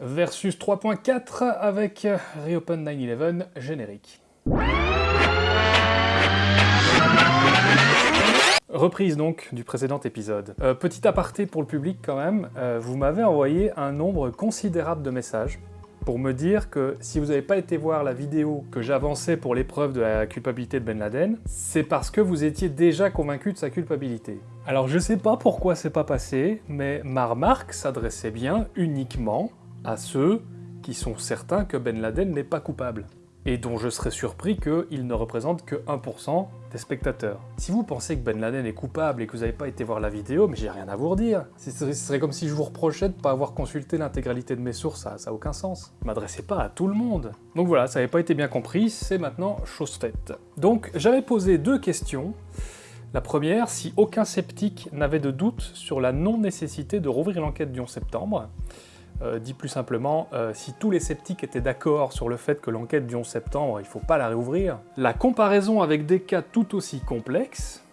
Versus 3.4 avec Reopen 9-11 générique. Reprise donc du précédent épisode. Euh, petit aparté pour le public quand même, euh, vous m'avez envoyé un nombre considérable de messages pour me dire que si vous n'avez pas été voir la vidéo que j'avançais pour l'épreuve de la culpabilité de Ben Laden, c'est parce que vous étiez déjà convaincu de sa culpabilité. Alors je sais pas pourquoi c'est pas passé, mais ma remarque s'adressait bien uniquement à ceux qui sont certains que Ben Laden n'est pas coupable et dont je serais surpris qu'il ne représente que 1% des spectateurs. Si vous pensez que Ben Laden est coupable et que vous n'avez pas été voir la vidéo, mais j'ai rien à vous redire. Ce serait comme si je vous reprochais de ne pas avoir consulté l'intégralité de mes sources, ça n'a aucun sens. M'adressez pas à tout le monde. Donc voilà, ça n'avait pas été bien compris, c'est maintenant chose faite. Donc j'avais posé deux questions. La première, si aucun sceptique n'avait de doute sur la non-nécessité de rouvrir l'enquête du 11 septembre. Euh, dit plus simplement, euh, si tous les sceptiques étaient d'accord sur le fait que l'enquête du 11 septembre, il ne faut pas la réouvrir, la comparaison avec des cas tout aussi complexes,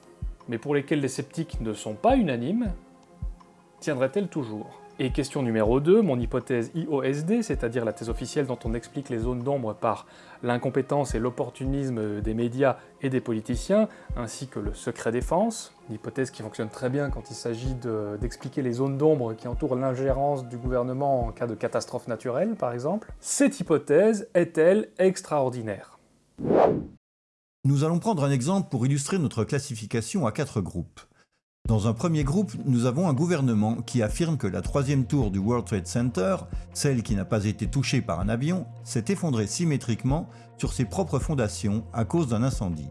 mais pour lesquels les sceptiques ne sont pas unanimes, tiendrait-elle toujours? Et question numéro 2, mon hypothèse IOSD, c'est-à-dire la thèse officielle dont on explique les zones d'ombre par l'incompétence et l'opportunisme des médias et des politiciens, ainsi que le secret défense, une hypothèse qui fonctionne très bien quand il s'agit d'expliquer les zones d'ombre qui entourent l'ingérence du gouvernement en cas de catastrophe naturelle, par exemple. Cette hypothèse est-elle extraordinaire? Nous allons prendre un exemple pour illustrer notre classification à quatre groupes. Dans un premier groupe, nous avons un gouvernement qui affirme que la troisième tour du World Trade Center, celle qui n'a pas été touchée par un avion, s'est effondrée symétriquement sur ses propres fondations à cause d'un incendie.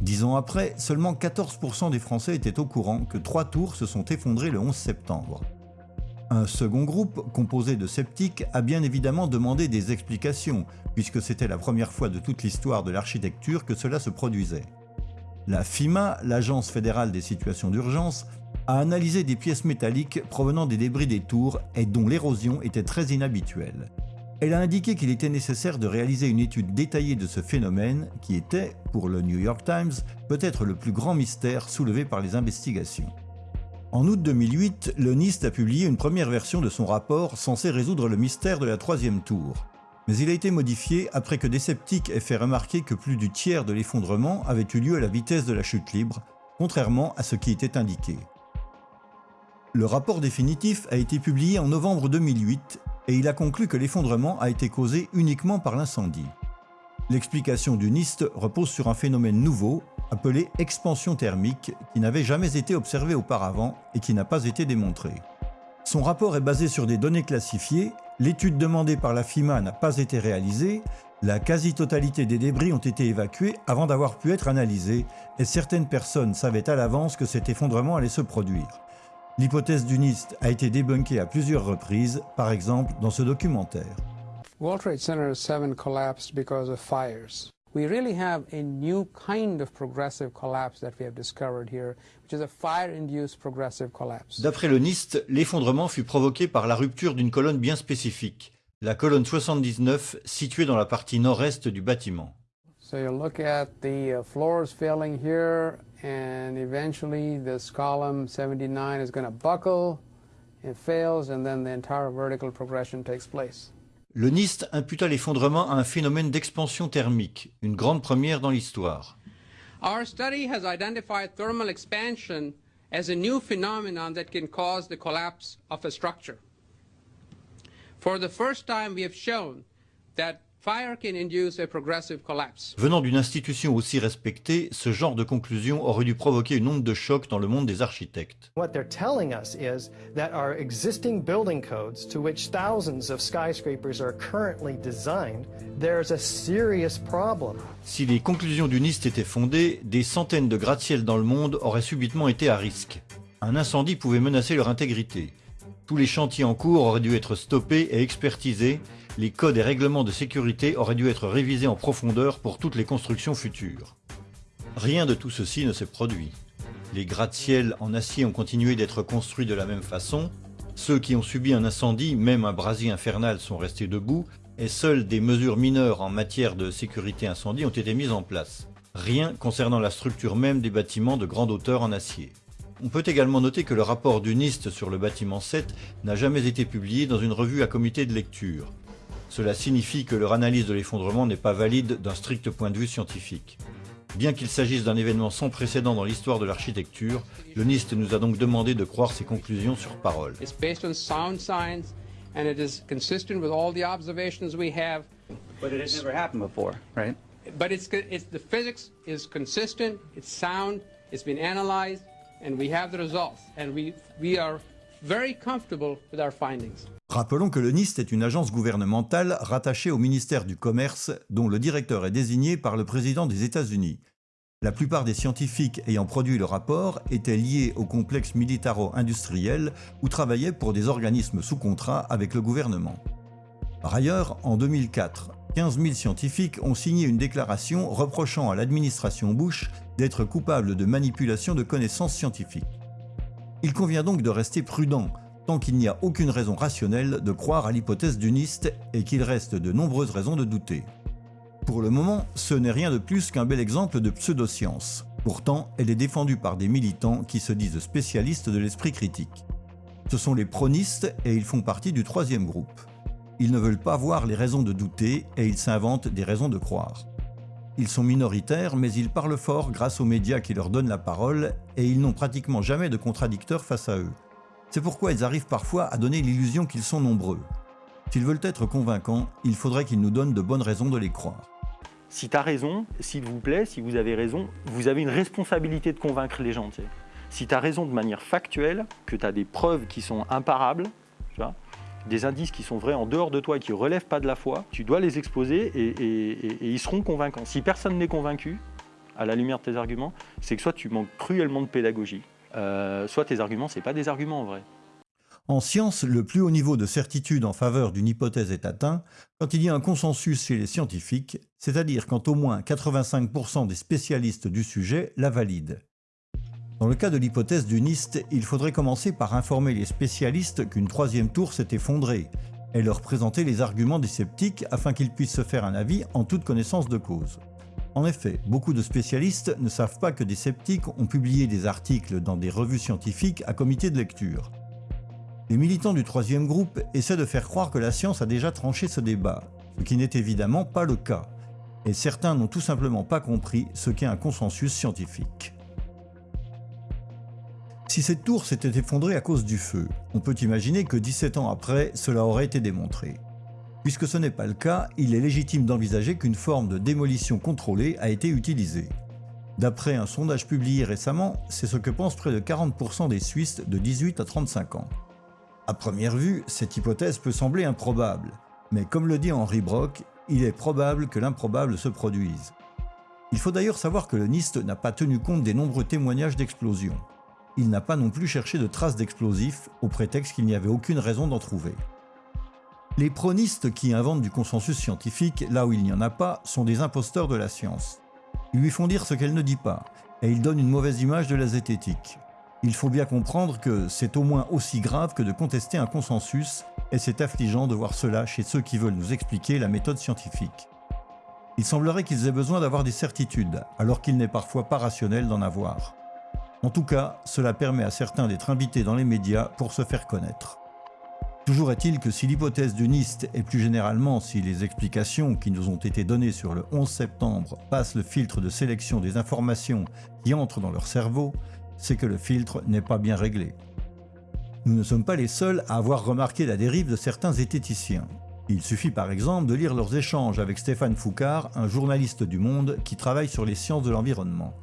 Dix ans après, seulement 14% des Français étaient au courant que trois tours se sont effondrées le 11 septembre. Un second groupe, composé de sceptiques, a bien évidemment demandé des explications, puisque c'était la première fois de toute l'histoire de l'architecture que cela se produisait. La FIMA, l'Agence fédérale des situations d'urgence, a analysé des pièces métalliques provenant des débris des tours et dont l'érosion était très inhabituelle. Elle a indiqué qu'il était nécessaire de réaliser une étude détaillée de ce phénomène qui était, pour le New York Times, peut-être le plus grand mystère soulevé par les investigations. En août 2008, le NIST a publié une première version de son rapport censé résoudre le mystère de la troisième tour mais il a été modifié après que des sceptiques aient fait remarquer que plus du tiers de l'effondrement avait eu lieu à la vitesse de la chute libre, contrairement à ce qui était indiqué. Le rapport définitif a été publié en novembre 2008 et il a conclu que l'effondrement a été causé uniquement par l'incendie. L'explication du NIST repose sur un phénomène nouveau, appelé expansion thermique, qui n'avait jamais été observé auparavant et qui n'a pas été démontré. Son rapport est basé sur des données classifiées L'étude demandée par la FIMA n'a pas été réalisée, la quasi-totalité des débris ont été évacués avant d'avoir pu être analysés et certaines personnes savaient à l'avance que cet effondrement allait se produire. L'hypothèse du NIST a été débunkée à plusieurs reprises, par exemple dans ce documentaire. World Trade Center 7 collapsed because of fires. We really have a new kind of progressive collapse that we have discovered here, which is a fire-induced progressive collapse. D'après le NIST, l'effondrement fut provoqué par la rupture d'une colonne bien spécifique, la colonne 79 située dans la partie nord-est du bâtiment. So you look at the uh, floors failing here, and eventually this column 79 is going to buckle, it fails, and then the entire vertical progression takes place. Le NIST imputa l'effondrement à un phénomène d'expansion thermique, une grande première dans l'histoire. Our study has identified thermal expansion as a new phenomenon that can cause the collapse of a structure. For the first time, we have shown that Venant d'une institution aussi respectée, ce genre de conclusion aurait dû provoquer une onde de choc dans le monde des architectes. What they're telling us is that our existing building codes, to which thousands of skyscrapers are currently designed, there's a serious problem. Si les conclusions du NIST étaient fondées, des centaines de gratte-ciel dans le monde auraient subitement été à risque. Un incendie pouvait menacer leur intégrité. Tous les chantiers en cours auraient dû être stoppés et expertisés, les codes et règlements de sécurité auraient dû être révisés en profondeur pour toutes les constructions futures. Rien de tout ceci ne s'est produit. Les gratte-ciel en acier ont continué d'être construits de la même façon, ceux qui ont subi un incendie, même un brasier infernal, sont restés debout, et seules des mesures mineures en matière de sécurité incendie ont été mises en place. Rien concernant la structure même des bâtiments de grande hauteur en acier. On peut également noter que le rapport du NIST sur le bâtiment 7 n'a jamais été publié dans une revue à comité de lecture. Cela signifie que leur analyse de l'effondrement n'est pas valide d'un strict point de vue scientifique. Bien qu'il s'agisse d'un événement sans précédent dans l'histoire de l'architecture, le NIST nous a donc demandé de croire ses conclusions sur parole. It's based on sound science and it is consistent with all the observations we have. But it has never happened before, right? But it's, it's the physics is consistent, it's sound, it's been analyzed, and we have the results. And we, we are very comfortable with our findings. Rappelons que le NIST est une agence gouvernementale rattachée au ministère du Commerce dont le directeur est désigné par le président des États-Unis. La plupart des scientifiques ayant produit le rapport étaient liés au complexe militaro-industriel ou travaillaient pour des organismes sous contrat avec le gouvernement. Par ailleurs, en 2004, 15 000 scientifiques ont signé une déclaration reprochant à l'administration Bush d'être coupable de manipulation de connaissances scientifiques. Il convient donc de rester prudent tant qu'il n'y a aucune raison rationnelle de croire à l'hypothèse du NIST et qu'il reste de nombreuses raisons de douter. Pour le moment, ce n'est rien de plus qu'un bel exemple de pseudoscience. Pourtant, elle est défendue par des militants qui se disent spécialistes de l'esprit critique. Ce sont les pronistes et ils font partie du troisième groupe. Ils ne veulent pas voir les raisons de douter et ils s'inventent des raisons de croire. Ils sont minoritaires, mais ils parlent fort grâce aux médias qui leur donnent la parole et ils n'ont pratiquement jamais de contradicteurs face à eux. C'est pourquoi ils arrivent parfois à donner l'illusion qu'ils sont nombreux. S'ils veulent être convaincants, il faudrait qu'ils nous donnent de bonnes raisons de les croire. Si tu as raison, s'il vous plaît, si vous avez raison, vous avez une responsabilité de convaincre les gens. Si tu as raison de manière factuelle, que tu as des preuves qui sont imparables, des indices qui sont vrais en dehors de toi et qui ne relèvent pas de la foi, tu dois les exposer et ils seront convaincants. Si personne n'est convaincu, à la lumière de tes arguments, c'est que soit tu manques cruellement de pédagogie, euh, soit tes arguments, ce pas des arguments en vrai. En science, le plus haut niveau de certitude en faveur d'une hypothèse est atteint quand il y a un consensus chez les scientifiques, c'est-à-dire quand au moins 85% des spécialistes du sujet la valident. Dans le cas de l'hypothèse du NIST, il faudrait commencer par informer les spécialistes qu'une troisième tour s'est effondrée et leur présenter les arguments des sceptiques afin qu'ils puissent se faire un avis en toute connaissance de cause. En effet, beaucoup de spécialistes ne savent pas que des sceptiques ont publié des articles dans des revues scientifiques à comité de lecture. Les militants du troisième groupe essaient de faire croire que la science a déjà tranché ce débat, ce qui n'est évidemment pas le cas, et certains n'ont tout simplement pas compris ce qu'est un consensus scientifique. Si cette tour s'était effondrée à cause du feu, on peut imaginer que 17 ans après, cela aurait été démontré. Puisque ce n'est pas le cas, il est légitime d'envisager qu'une forme de démolition contrôlée a été utilisée. D'après un sondage publié récemment, c'est ce que pensent près de 40% des Suisses de 18 à 35 ans. À première vue, cette hypothèse peut sembler improbable, mais comme le dit Henri Brock, il est probable que l'improbable se produise. Il faut d'ailleurs savoir que le NIST n'a pas tenu compte des nombreux témoignages d'explosions. Il n'a pas non plus cherché de traces d'explosifs au prétexte qu'il n'y avait aucune raison d'en trouver. Les pronistes qui inventent du consensus scientifique là où il n'y en a pas sont des imposteurs de la science. Ils lui font dire ce qu'elle ne dit pas, et ils donnent une mauvaise image de la zététique. Il faut bien comprendre que c'est au moins aussi grave que de contester un consensus, et c'est affligeant de voir cela chez ceux qui veulent nous expliquer la méthode scientifique. Il semblerait qu'ils aient besoin d'avoir des certitudes, alors qu'il n'est parfois pas rationnel d'en avoir. En tout cas, cela permet à certains d'être invités dans les médias pour se faire connaître. Toujours est-il que si l'hypothèse du NIST et plus généralement si les explications qui nous ont été données sur le 11 septembre passent le filtre de sélection des informations qui entrent dans leur cerveau, c'est que le filtre n'est pas bien réglé. Nous ne sommes pas les seuls à avoir remarqué la dérive de certains zététiciens. Il suffit par exemple de lire leurs échanges avec Stéphane Foucard, un journaliste du Monde qui travaille sur les sciences de l'environnement.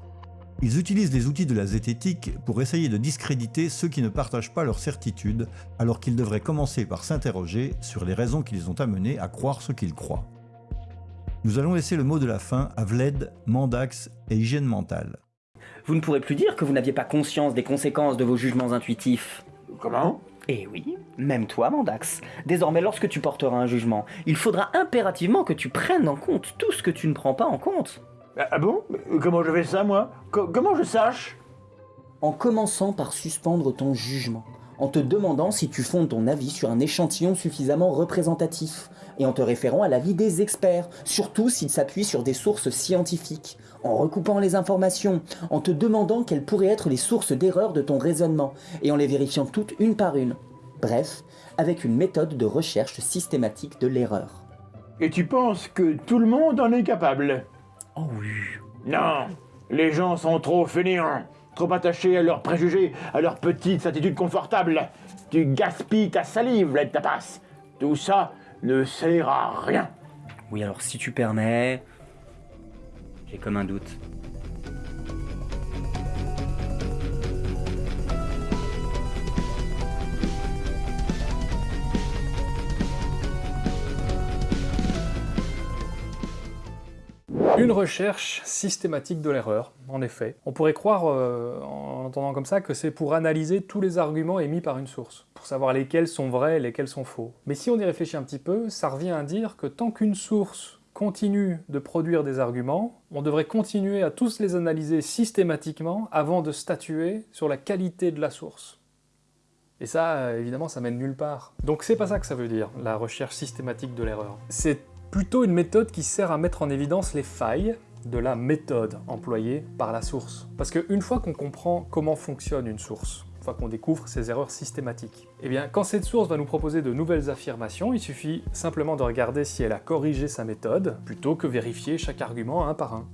Ils utilisent les outils de la zététique pour essayer de discréditer ceux qui ne partagent pas leurs certitudes, alors qu'ils devraient commencer par s'interroger sur les raisons qui les ont amenés à croire ce qu'ils croient. Nous allons laisser le mot de la fin à Vled, Mandax et Hygiène Mentale. Vous ne pourrez plus dire que vous n'aviez pas conscience des conséquences de vos jugements intuitifs. Comment? Eh oui, même toi, Mandax. Désormais, lorsque tu porteras un jugement, il faudra impérativement que tu prennes en compte tout ce que tu ne prends pas en compte. Ah ah bon? Comment je fais ça, moi? Co- Comment je sache? En commençant par suspendre ton jugement, en te demandant si tu fondes ton avis sur un échantillon suffisamment représentatif, et en te référant à l'avis des experts, surtout s'il s'appuie sur des sources scientifiques, en recoupant les informations, en te demandant quelles pourraient être les sources d'erreur de ton raisonnement, et en les vérifiant toutes une par une. Bref, avec une méthode de recherche systématique de l'erreur. Et tu penses que tout le monde en est capable? Oh oui. Non Les gens sont trop fainéants, trop attachés à leurs préjugés, à leurs petites attitudes confortables. Tu gaspilles ta salive, là, de. Tout ça ne sert à rien. Oui, alors si tu permets... J'ai comme un doute. Une recherche systématique de l'erreur, en effet. On pourrait croire, euh, en entendant comme ça, que c'est pour analyser tous les arguments émis par une source, pour savoir lesquels sont vrais et lesquels sont faux. Mais si on y réfléchit un petit peu, ça revient à dire que tant qu'une source continue de produire des arguments, on devrait continuer à tous les analyser systématiquement avant de statuer sur la qualité de la source. Et ça, euh, évidemment, ça mène nulle part. Donc c'est pas ça que ça veut dire, la recherche systématique de l'erreur. C'est plutôt une méthode qui sert à mettre en évidence les failles de la méthode employée par la source. Parce qu'une fois qu'on comprend comment fonctionne une source, une fois qu'on découvre ses erreurs systématiques, eh bien quand cette source va nous proposer de nouvelles affirmations, il suffit simplement de regarder si elle a corrigé sa méthode, plutôt que vérifier chaque argument un par un.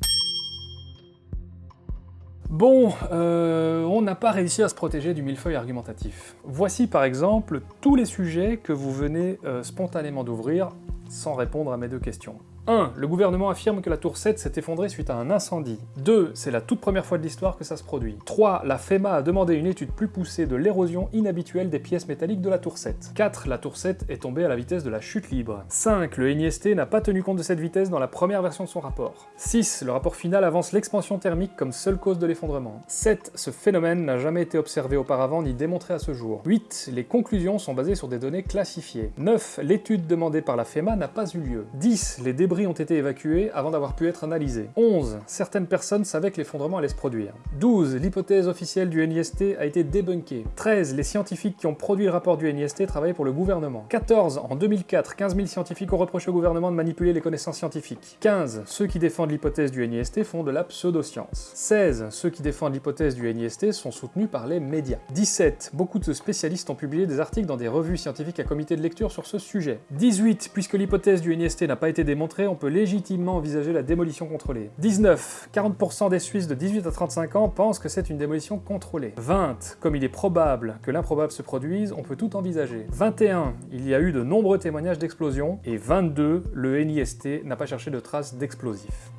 Bon, euh, on n'a pas réussi à se protéger du millefeuille argumentatif. Voici par exemple tous les sujets que vous venez euh, spontanément d'ouvrir sans répondre à mes deux questions. 1. Le gouvernement affirme que la tour 7 s'est effondrée suite à un incendie. 2. C'est la toute première fois de l'histoire que ça se produit. 3. La FEMA a demandé une étude plus poussée de l'érosion inhabituelle des pièces métalliques de la tour 7. 4. La tour 7 est tombée à la vitesse de la chute libre. 5. Le NIST n'a pas tenu compte de cette vitesse dans la première version de son rapport. 6. Le rapport final avance l'expansion thermique comme seule cause de l'effondrement. 7. Ce phénomène n'a jamais été observé auparavant ni démontré à ce jour. 8. Les conclusions sont basées sur des données classifiées. 9. L'étude demandée par la FEMA n'a pas eu lieu. 10. Les débris ont été évacués avant d'avoir pu être analysés. 11. Certaines personnes savaient que l'effondrement allait se produire. 12. L'hypothèse officielle du NIST a été débunkée. 13. Les scientifiques qui ont produit le rapport du NIST travaillaient pour le gouvernement. 14. En 2004, 15 000 scientifiques ont reproché au gouvernement de manipuler les connaissances scientifiques. 15. Ceux qui défendent l'hypothèse du NIST font de la pseudoscience. 16. Ceux qui défendent l'hypothèse du NIST sont soutenus par les médias. 17. Beaucoup de spécialistes ont publié des articles dans des revues scientifiques à comité de lecture sur ce sujet. 18. Puisque l'hypothèse du NIST n'a pas été démontrée, on peut légitimement envisager la démolition contrôlée. 19. 40% des Suisses de 18 à 35 ans pensent que c'est une démolition contrôlée. 20. Comme il est probable que l'improbable se produise, on peut tout envisager. 21. Il y a eu de nombreux témoignages d'explosions. Et 22. Le NIST n'a pas cherché de traces d'explosifs.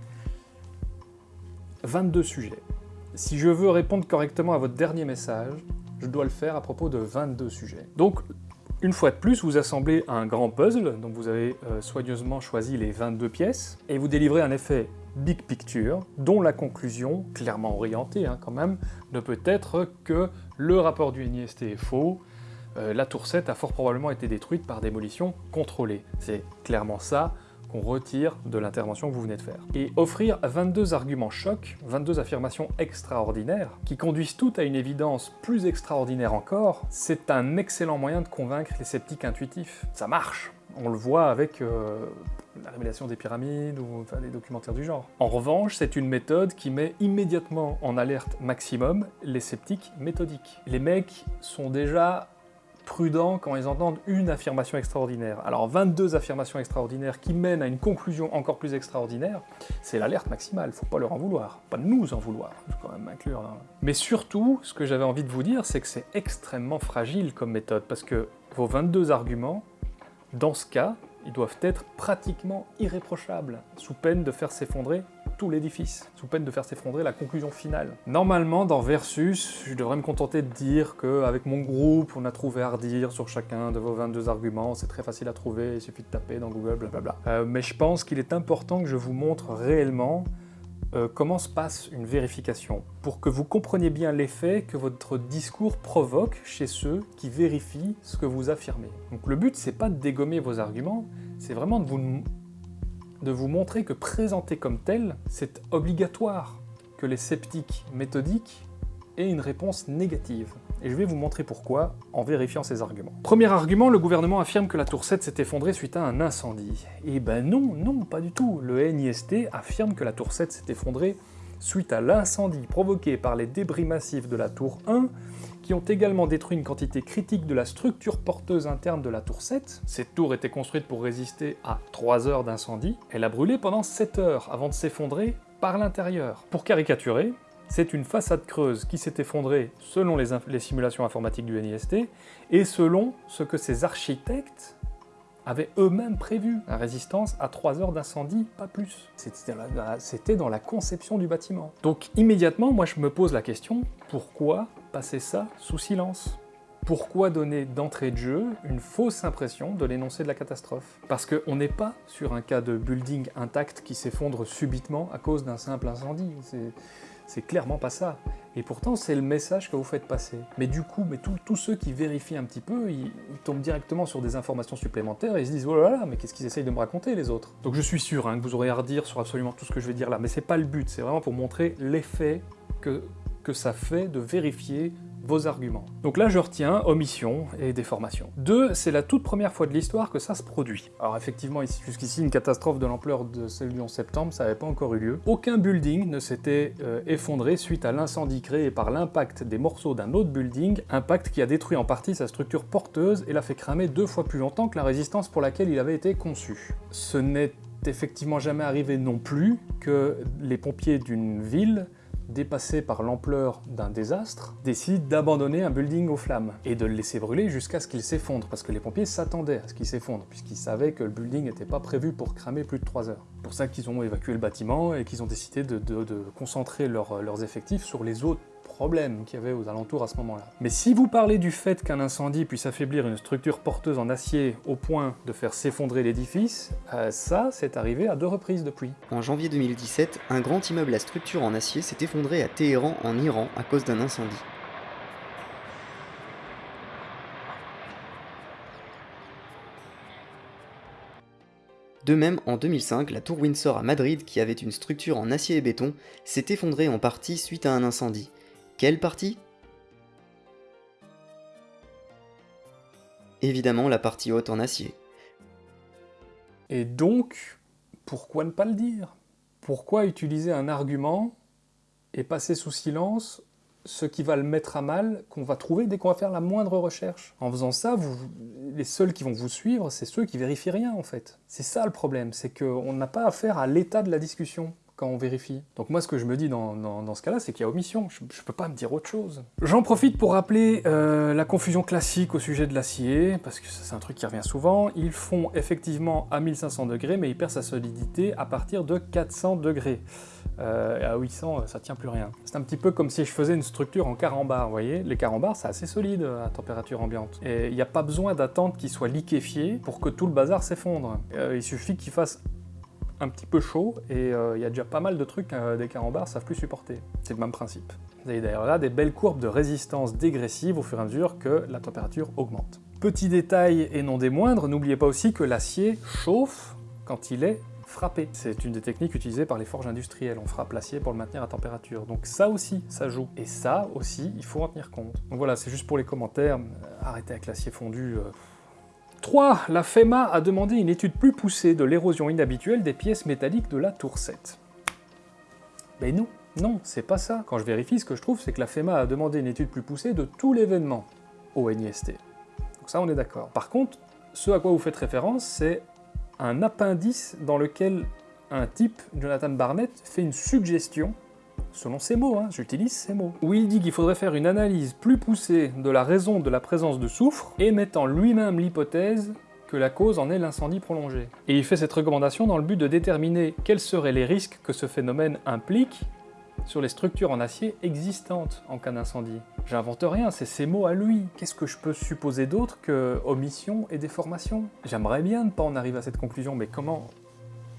22 sujets. Si je veux répondre correctement à votre dernier message, je dois le faire à propos de 22 sujets. Donc, une fois de plus, vous assemblez un grand puzzle, donc vous avez euh, soigneusement choisi les 22 pièces, et vous délivrez un effet big picture, dont la conclusion, clairement orientée hein, quand même, ne peut être que le rapport du NIST est faux, euh, la tour 7 a fort probablement été détruite par démolition contrôlée. C'est clairement ça retire de l'intervention que vous venez de faire. Et offrir 22 arguments chocs, 22 affirmations extraordinaires, qui conduisent toutes à une évidence plus extraordinaire encore, c'est un excellent moyen de convaincre les sceptiques intuitifs. Ça marche on le voit avec euh, la révélation des pyramides ou des documentaires du genre. En revanche, c'est une méthode qui met immédiatement en alerte maximum les sceptiques méthodiques. Les mecs sont déjà prudents quand ils entendent une affirmation extraordinaire. Alors 22 affirmations extraordinaires qui mènent à une conclusion encore plus extraordinaire, c'est l'alerte maximale, faut pas leur en vouloir. Pas nous en vouloir, je quand même. Mais surtout, ce que j'avais envie de vous dire, c'est que c'est extrêmement fragile comme méthode, parce que vos 22 arguments, dans ce cas, ils doivent être pratiquement irréprochables, sous peine de faire s'effondrer tout l'édifice, sous peine de faire s'effondrer la conclusion finale. Normalement, dans Versus, je devrais me contenter de dire qu'avec mon groupe, on a trouvé à redire sur chacun de vos 22 arguments, c'est très facile à trouver, il suffit de taper dans Google, blablabla. Euh, mais je pense qu'il est important que je vous montre réellement euh, comment se passe une vérification, pour que vous compreniez bien l'effet que votre discours provoque chez ceux qui vérifient ce que vous affirmez. Donc le but, c'est pas de dégommer vos arguments, c'est vraiment de vous, de vous montrer que présenté comme tel, c'est obligatoire que les sceptiques méthodiques aient une réponse négative. et je vais vous montrer pourquoi en vérifiant ces arguments. Premier argument, le gouvernement affirme que la tour 7 s'est effondrée suite à un incendie. Eh ben non, non, pas du tout. Le NIST affirme que la tour 7 s'est effondrée suite à l'incendie provoqué par les débris massifs de la tour 1 qui ont également détruit une quantité critique de la structure porteuse interne de la tour 7. Cette tour était construite pour résister à 3 heures d'incendie. Elle a brûlé pendant 7 heures avant de s'effondrer par l'intérieur. Pour caricaturer, c'est une façade creuse qui s'est effondrée selon les, simulations informatiques du NIST et selon ce que ces architectes avaient eux-mêmes prévu. La résistance à 3 heures d'incendie, pas plus. C'était dans la conception du bâtiment. Donc immédiatement, moi je me pose la question, pourquoi passer ça sous silence? Pourquoi donner d'entrée de jeu une fausse impression de l'énoncé de la catastrophe? Parce qu'on n'est pas sur un cas de building intact qui s'effondre subitement à cause d'un simple incendie. C'est clairement pas ça. Et pourtant, c'est le message que vous faites passer. Mais du coup, tous ceux qui vérifient un petit peu, ils, tombent directement sur des informations supplémentaires et ils se disent « Oh là là, mais qu'est-ce qu'ils essayent de me raconter, les autres ?» Donc je suis sûr hein, que vous aurez à redire sur absolument tout ce que je vais dire là, mais c'est pas le but, c'est vraiment pour montrer l'effet que ça fait de vérifier vos arguments. Donc là, je retiens omission et déformation. Deux, c'est la toute première fois de l'histoire que ça se produit. Alors effectivement, jusqu'ici, une catastrophe de l'ampleur de celle du 11 septembre, ça n'avait pas encore eu lieu. Aucun building ne s'était euh, effondré suite à l'incendie créé par l'impact des morceaux d'un autre building, impact qui a détruit en partie sa structure porteuse et l'a fait cramer deux fois plus longtemps que la résistance pour laquelle il avait été conçu. Ce n'est effectivement jamais arrivé non plus que les pompiers d'une ville dépassés par l'ampleur d'un désastre, décident d'abandonner un building aux flammes et de le laisser brûler jusqu'à ce qu'il s'effondre, parce que les pompiers s'attendaient à ce qu'il s'effondre, puisqu'ils savaient que le building n'était pas prévu pour cramer plus de 3 heures. Pour ça qu'ils ont évacué le bâtiment et qu'ils ont décidé de, concentrer leur, leurs effectifs sur les autres problème qu'il y avait aux alentours à ce moment-là. Mais si vous parlez du fait qu'un incendie puisse affaiblir une structure porteuse en acier au point de faire s'effondrer l'édifice, euh, ça, c'est arrivé à deux reprises depuis. En janvier 2017, un grand immeuble à structure en acier s'est effondré à Téhéran, en Iran, à cause d'un incendie. De même, en 2005, la tour Windsor à Madrid, qui avait une structure en acier et béton, s'est effondrée en partie suite à un incendie. Quelle partie? Évidemment la partie haute en acier. Et donc, pourquoi ne pas le dire? Pourquoi utiliser un argument et passer sous silence ce qui va le mettre à mal, qu'on va trouver dès qu'on va faire la moindre recherche? En faisant ça, les seuls qui vont vous suivre, c'est ceux qui vérifient rien en fait. C'est ça le problème, c'est qu'on n'a pas affaire à l'état de la discussion quand on vérifie. Donc moi, ce que je me dis dans, ce cas-là, c'est qu'il y a omission. Je, je peux pas me dire autre chose. J'en profite pour rappeler euh, la confusion classique au sujet de l'acier, parce que c'est un truc qui revient souvent. Ils font effectivement à 1500 degrés, mais ils perdent sa solidité à partir de 400 degrés. Euh, à 800, ça tient plus rien. C'est un petit peu comme si je faisais une structure en carambar, vous voyez Les carambars, c'est assez solide à température ambiante. Et il n'y a pas besoin d'attendre qu'il soit liquéfié pour que tout le bazar s'effondre. Euh, il suffit qu'il fasse un petit peu chaud et il euh, y a déjà pas mal de trucs euh, des carambars savent plus supporter. C'est le même principe. Vous avez d'ailleurs là des belles courbes de résistance dégressive au fur et à mesure que la température augmente. Petit détail et non des moindres, n'oubliez pas aussi que l'acier chauffe quand il est frappé. C'est une des techniques utilisées par les forges industrielles. On frappe l'acier pour le maintenir à température. Donc ça aussi, ça joue. Et ça aussi, il faut en tenir compte. Donc voilà, c'est juste pour les commentaires. Arrêtez avec l'acier fondu. Euh, 3. La FEMA a demandé une étude plus poussée de l'érosion inhabituelle des pièces métalliques de la tour 7. Mais non, non, c'est pas ça. Quand je vérifie, ce que je trouve, c'est que la FEMA a demandé une étude plus poussée de tout l'événement au NIST. Donc ça, on est d'accord. Par contre, ce à quoi vous faites référence, c'est un appendice dans lequel un type, Jonathan Barnett, fait une suggestion selon ses mots, hein, j'utilise ces mots, où il dit qu'il faudrait faire une analyse plus poussée de la raison de la présence de soufre, émettant lui-même l'hypothèse que la cause en est l'incendie prolongé. Et il fait cette recommandation dans le but de déterminer quels seraient les risques que ce phénomène implique sur les structures en acier existantes en cas d'incendie. J'invente rien, c'est ses mots à lui. Qu'est-ce que je peux supposer d'autre que omission et déformation? J'aimerais bien ne pas en arriver à cette conclusion, mais comment?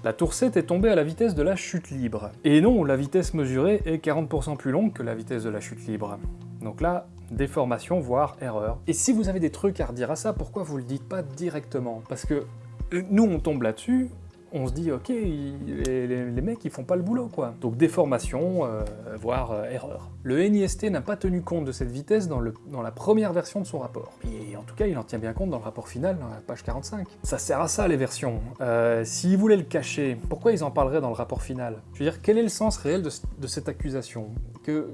La tour 7 est tombée à la vitesse de la chute libre. Et non, la vitesse mesurée est 40% plus longue que la vitesse de la chute libre. Donc là, déformation, voire erreur. Et si vous avez des trucs à redire à ça, pourquoi vous le dites pas directement? Parce que euh, nous, on tombe là-dessus, on se dit, ok, les, mecs, ils font pas le boulot, quoi. Donc déformation, euh, voire euh, erreur. Le NIST n'a pas tenu compte de cette vitesse dans, le, dans la première version de son rapport. Et en tout cas, il en tient bien compte dans le rapport final, dans la page 45. Ça sert à ça, les versions. Euh, S'ils voulaient le cacher, pourquoi ils en parleraient dans le rapport final? Je veux dire, quel est le sens réel de, cette accusation? Que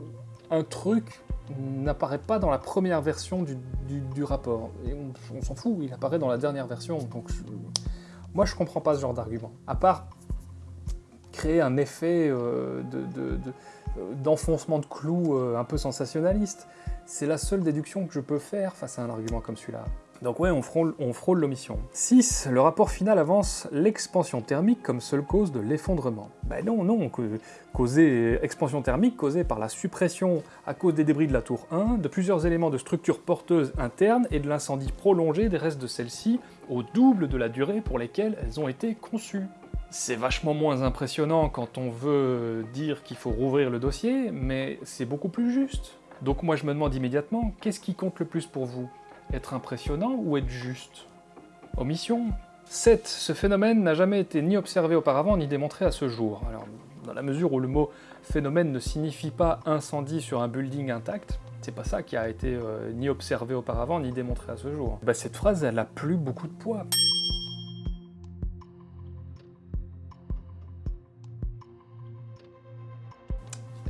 un truc n'apparaît pas dans la première version du, rapport. Et on, s'en fout, il apparaît dans la dernière version. Donc moi je comprends pas ce genre d'argument. À part créer un effet euh, euh, d'enfoncement de, clous euh, un peu sensationnaliste. C'est la seule déduction que je peux faire face à un argument comme celui-là. Donc ouais, on frôle, on frôle l'omission. 6. Le rapport final avance l'expansion thermique comme seule cause de l'effondrement. Ben non, non, causée, expansion thermique causée par la suppression à cause des débris de la tour 1 de plusieurs éléments de structure porteuse interne et de l'incendie prolongé des restes de celle-ci au double de la durée pour lesquelles elles ont été conçues. C'est vachement moins impressionnant quand on veut dire qu'il faut rouvrir le dossier, mais c'est beaucoup plus juste. Donc moi je me demande immédiatement, qu'est-ce qui compte le plus pour vous? Être impressionnant ou être juste? Omission 7. Ce phénomène n'a jamais été ni observé auparavant ni démontré à ce jour. Alors, dans la mesure où le mot phénomène ne signifie pas incendie sur un building intact, c'est pas ça qui a été euh, ni observé auparavant ni démontré à ce jour. Bah, cette phrase, elle a plus beaucoup de poids.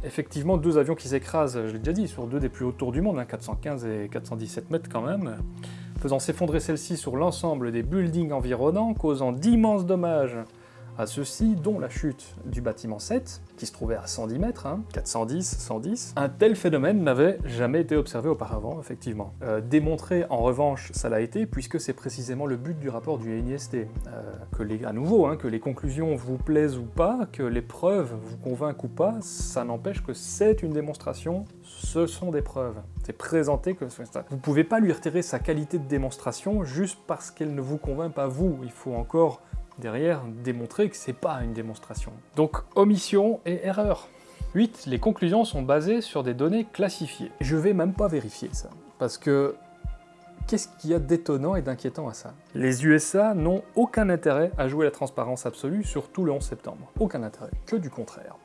Effectivement, deux avions qui s'écrasent, je l'ai déjà dit, sur deux des plus hauts tours du monde, hein, 415 et 417 mètres quand même, faisant s'effondrer celle-ci sur l'ensemble des buildings environnants, causant d'immenses dommages à ceux-ci, dont la chute du bâtiment 7, qui se trouvait à 110 mètres, hein, 410, 110. Un tel phénomène n'avait jamais été observé auparavant, effectivement. Euh, démontré, en revanche, ça l'a été, puisque c'est précisément le but du rapport du NIST. Euh, que les, à nouveau, hein, que les conclusions vous plaisent ou pas, que les preuves vous convainquent ou pas, ça n'empêche que c'est une démonstration, ce sont des preuves. C'est présenté que... Vous pouvez pas lui retirer sa qualité de démonstration juste parce qu'elle ne vous convainc pas vous. Il faut encore derrière démontrer que c'est pas une démonstration. Donc omission et erreur. 8. Les conclusions sont basées sur des données classifiées. Je vais même pas vérifier ça, parce que qu'est-ce qu'il y a d'étonnant et d'inquiétant à ça? Les USA n'ont aucun intérêt à jouer la transparence absolue, surtout le 11 septembre. Aucun intérêt, que du contraire.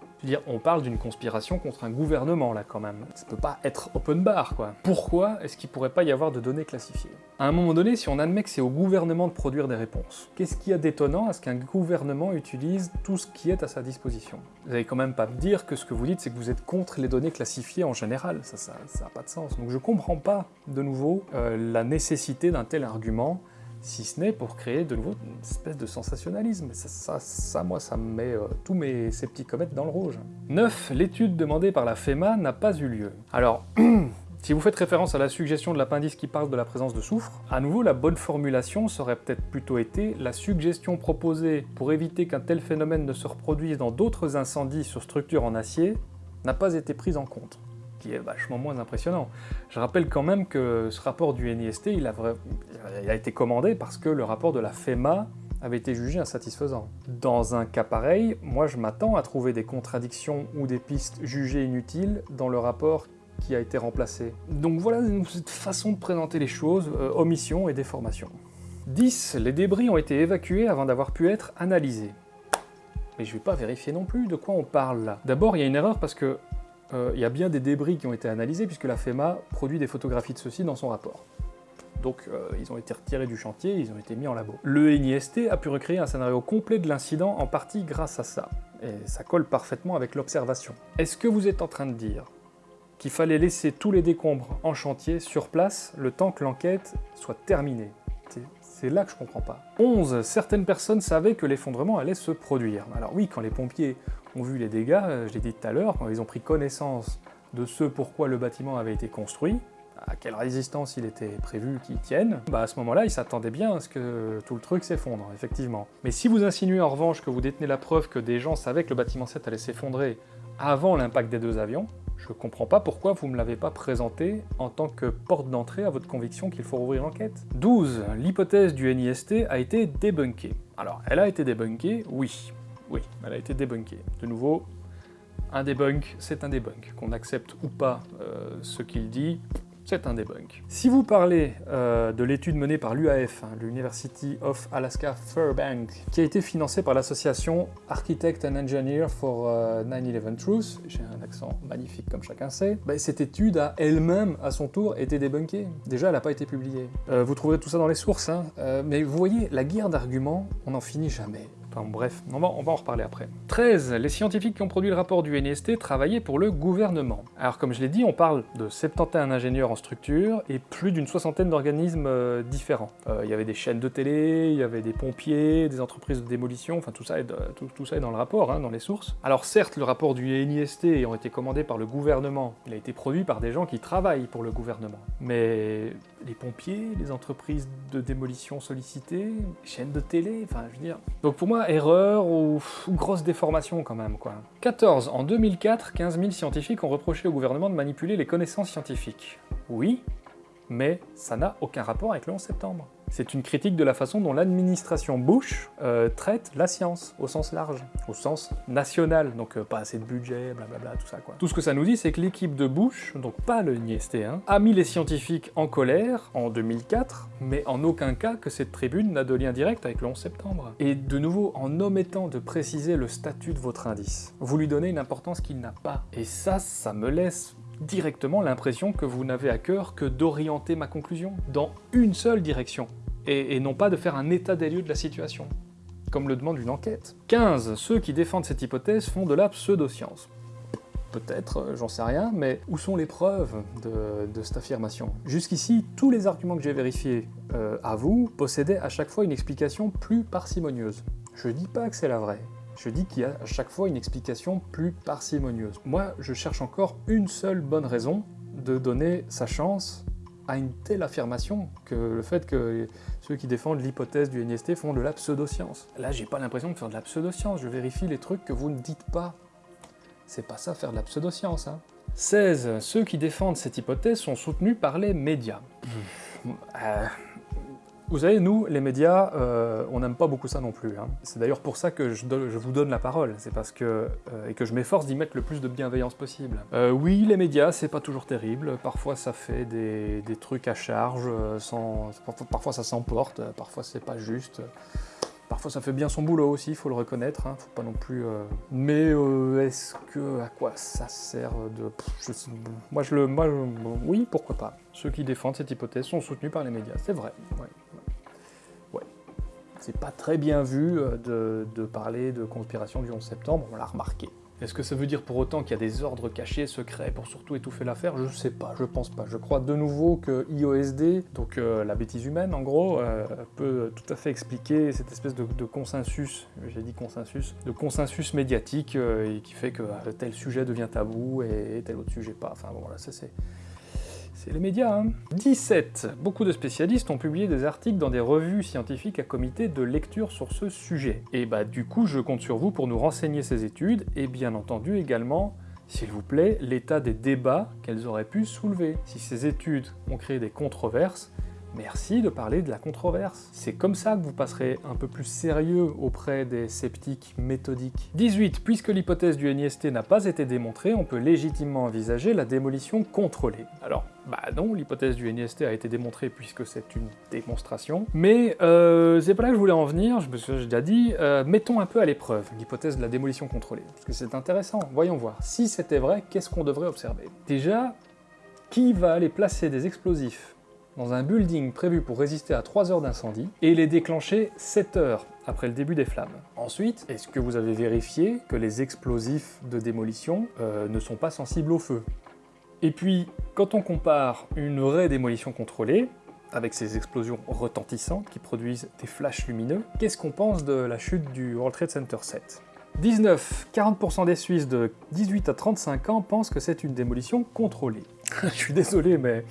On parle d'une conspiration contre un gouvernement là quand même. Ça peut pas être open bar quoi. Pourquoi est-ce qu'il pourrait pas y avoir de données classifiées? À un moment donné, si on admet que c'est au gouvernement de produire des réponses, qu'est-ce qu'il y a d'étonnant à ce qu'un gouvernement utilise tout ce qui est à sa disposition? Vous allez quand même pas me dire que ce que vous dites c'est que vous êtes contre les données classifiées en général. Ça, ça, ça a pas de sens. Donc je comprends pas de nouveau euh, la nécessité d'un tel argument si ce n'est pour créer de nouveau une espèce de sensationnalisme. Ça, moi, ça me met euh, tous mes comètes dans le rouge. 9. L'étude demandée par la FEMA n'a pas eu lieu. Alors, si vous faites référence à la suggestion de l'appendice qui parle de la présence de soufre, à nouveau, la bonne formulation serait peut-être plutôt été la suggestion proposée pour éviter qu'un tel phénomène ne se reproduise dans d'autres incendies sur structures en acier n'a pas été prise en compte est vachement moins impressionnant. Je rappelle quand même que ce rapport du NIST, il a, été commandé parce que le rapport de la FEMA avait été jugé insatisfaisant. Dans un cas pareil, moi je m'attends à trouver des contradictions ou des pistes jugées inutiles dans le rapport qui a été remplacé. Donc voilà cette façon de présenter les choses, euh, omission et déformation. 10. Les débris ont été évacués avant d'avoir pu être analysés. Mais je vais pas vérifier non plus de quoi on parle là. D'abord, il y a une erreur parce que il y a bien des débris qui ont été analysés puisque la FEMA produit des photographies de ceux-ci dans son rapport. Donc euh, ils ont été retirés du chantier, ils ont été mis en labo. Le NIST a pu recréer un scénario complet de l'incident en partie grâce à ça. Et ça colle parfaitement avec l'observation. Est-ce que vous êtes en train de dire qu'il fallait laisser tous les décombres en chantier sur place le temps que l'enquête soit terminée? C'est là que je comprends pas. 11. Certaines personnes savaient que l'effondrement allait se produire. Alors oui, quand les pompiers ont vu les dégâts, euh, je l'ai dit tout à l'heure, quand ils ont pris connaissance de ce pourquoi le bâtiment avait été construit, à quelle résistance il était prévu qu'il tienne, bah à ce moment-là, ils s'attendaient bien à ce que tout le truc s'effondre, effectivement. Mais si vous insinuez en revanche que vous détenez la preuve que des gens savaient que le bâtiment 7 allait s'effondrer avant l'impact des deux avions, je comprends pas pourquoi vous me l'avez pas présenté en tant que porte d'entrée à votre conviction qu'il faut rouvrir l'enquête. 12. L'hypothèse du NIST a été débunkée. Alors, elle a été débunkée, oui. Oui, elle a été débunkée. De nouveau, un debunk, c'est un debunk. Qu'on accepte ou pas euh, ce qu'il dit, c'est un debunk. Si vous parlez euh, de l'étude menée par l'UAF, hein, l'University of Alaska Fairbank, qui a été financée par l'association Architect and Engineer for 9-11 euh, Truth, j'ai un accent magnifique comme chacun sait, bah, cette étude a elle-même, à son tour, été débunkée. Déjà, elle n'a pas été publiée. Vous trouverez tout ça dans les sources, hein. mais vous voyez, la guerre d'arguments, on n'en finit jamais. Enfin bref, on va, en reparler après. 13. Les scientifiques qui ont produit le rapport du NIST travaillaient pour le gouvernement. Alors comme je l'ai dit, on parle de 71 ingénieurs en structure et plus d'une soixantaine d'organismes euh, différents. Euh, il y avait des chaînes de télé, il y avait des pompiers, des entreprises de démolition, enfin tout ça est, tout, ça est dans le rapport, hein, dans les sources. Alors certes, le rapport du NIST ayant été commandé par le gouvernement, il a été produit par des gens qui travaillent pour le gouvernement. Mais les pompiers, les entreprises de démolition sollicitées, chaînes de télé, enfin je veux dire... Donc pour moi, erreur ou, grosse déformation quand même, quoi. 14. En 2004, 15 000 scientifiques ont reproché au gouvernement de manipuler les connaissances scientifiques. Oui, mais ça n'a aucun rapport avec le 11 septembre. C'est une critique de la façon dont l'administration Bush euh, traite la science, au sens large, au sens national, donc euh, pas assez de budget, blablabla, tout ça quoi. Tout ce que ça nous dit, c'est que l'équipe de Bush, donc pas le NIST, hein, a mis les scientifiques en colère en 2004, mais en aucun cas que cette tribune n'a de lien direct avec le 11 septembre. Et de nouveau, en omettant de préciser le statut de votre indice, vous lui donnez une importance qu'il n'a pas. Et ça, ça me laisse directement l'impression que vous n'avez à cœur que d'orienter ma conclusion dans une seule direction, et, non pas de faire un état des lieux de la situation, comme le demande une enquête. 15. Ceux qui défendent cette hypothèse font de la pseudoscience. Peut-être, euh, j'en sais rien, mais où sont les preuves de, cette affirmation? Jusqu'ici, tous les arguments que j'ai vérifiés euh, à vous possédaient à chaque fois une explication plus parcimonieuse. Je dis pas que c'est la vraie, je dis qu'il y a à chaque fois une explication plus parcimonieuse. Moi, je cherche encore une seule bonne raison de donner sa chance à une telle affirmation que le fait que ceux qui défendent l'hypothèse du NIST font de la pseudoscience. Là, j'ai pas l'impression de faire de la pseudoscience, je vérifie les trucs que vous ne dites pas. C'est pas ça faire de la pseudoscience, hein. 16. Ceux qui défendent cette hypothèse sont soutenus par les médias. Euh, vous savez, nous, les médias, euh, on n'aime pas beaucoup ça non plus. Hein. C'est d'ailleurs pour ça que je, vous donne la parole, c'est parce que... Euh, et que je m'efforce d'y mettre le plus de bienveillance possible. Euh, oui, les médias, c'est pas toujours terrible, parfois ça fait des, trucs à charge, parfois ça s'emporte, parfois c'est pas juste. Parfois ça fait bien son boulot aussi, il faut le reconnaître, hein, faut pas non plus... Mais est-ce que... à quoi ça sert de... moi je le... Oui, pourquoi pas. Ceux qui défendent cette hypothèse sont soutenus par les médias, c'est vrai. C'est pas très bien vu euh, de, parler de conspiration du 11 septembre, on l'a remarqué. Est-ce que ça veut dire pour autant qu'il y a des ordres cachés, secrets, pour surtout étouffer l'affaire? Je sais pas, je pense pas. Je crois de nouveau que IOSD, donc euh, la bêtise humaine en gros, euh, peut tout à fait expliquer cette espèce de, consensus, j'ai dit consensus, de consensus médiatique qui fait que tel sujet devient tabou et tel autre sujet pas. Enfin bon, voilà, ça c'est c'est les médias, hein 17. Beaucoup de spécialistes ont publié des articles dans des revues scientifiques à comité de lecture sur ce sujet. Et bah du coup, je compte sur vous pour nous renseigner ces études, et bien entendu également, s'il vous plaît, l'état des débats qu'elles auraient pu soulever. Si ces études ont créé des controverses, Merci de parler de la controverse. C'est comme ça que vous passerez un peu plus sérieux auprès des sceptiques méthodiques. 18. Puisque l'hypothèse du NIST n'a pas été démontrée, on peut légitimement envisager la démolition contrôlée. Alors, bah non, l'hypothèse du NIST a été démontrée puisque c'est une démonstration, mais euh, c'est pas là que je voulais en venir, je me suis déjà dit, euh, mettons un peu à l'épreuve l'hypothèse de la démolition contrôlée, parce que c'est intéressant, voyons voir. Si c'était vrai, qu'est-ce qu'on devrait observer? Déjà, qui va aller placer des explosifs dans un building prévu pour résister à 3 heures d'incendie et les déclencher 7 heures après le début des flammes? Ensuite, est-ce que vous avez vérifié que les explosifs de démolition euh, ne sont pas sensibles au feu? Et puis, quand on compare une vraie démolition contrôlée, avec ces explosions retentissantes qui produisent des flashs lumineux, qu'est-ce qu'on pense de la chute du World Trade Center 7 19. 40% des Suisses de 18 à 35 ans pensent que c'est une démolition contrôlée. Je suis désolé, mais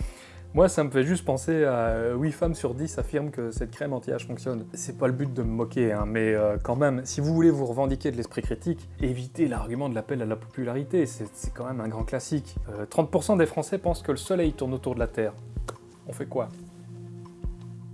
moi, ça me fait juste penser à 8 euh, femmes sur 10 affirment que cette crème anti-âge fonctionne. C'est pas le but de me moquer, hein, mais euh, quand même, si vous voulez vous revendiquer de l'esprit critique, évitez l'argument de l'appel à la popularité, c'est quand même un grand classique. 30% euh, des Français pensent que le soleil tourne autour de la Terre. On fait quoi?